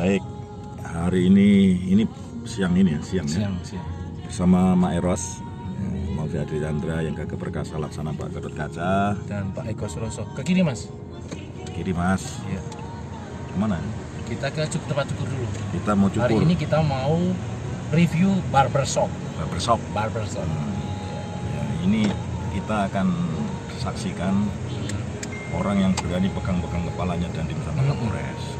Baik, hari ini ini siang ini ya, siang, ya? siang ya. Siang. Bersama Mak Eros, hmm. Maulvi Adri Chandra yang kakek perkasa laksana Pak Gatot Kaca dan Pak Eko Suroso. Ke kiri Mas. Ke kiri Mas. Iya. Kemana? Kita ke cukup tempat cukur dulu. Kita mau cukur. Hari ini kita mau review barbershop. Barbershop. Barbershop. Hmm. Ya, ini kita akan saksikan iya. orang yang berani pegang-pegang kepalanya dan di bersama Kapolres. Hmm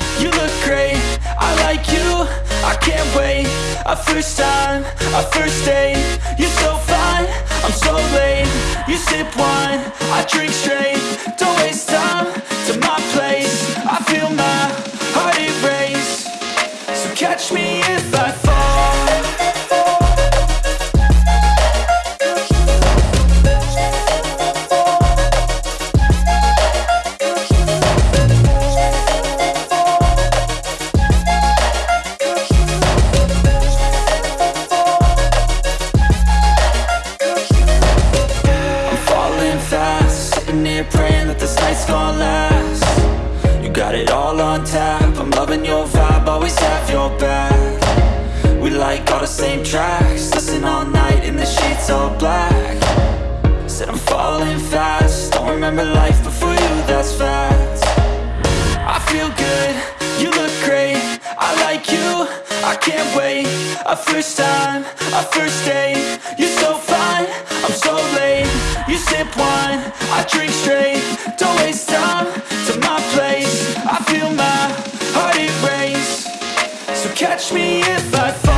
you look great I like you, I can't wait A first time, a first date You're so fine, I'm so late You sip wine, I drink straight Don't waste time to my place I feel my heart erase So catch me if I fall Grabbing your vibe, always have your back We like all the same tracks Listen all night in the sheets all black Said I'm falling fast Don't remember life before you, that's fact I feel good, you look great I like you, I can't wait A first time, a first date You're so fine, I'm so late You sip wine, I drink straight Don't waste time to my place I feel my Catch me if I fall.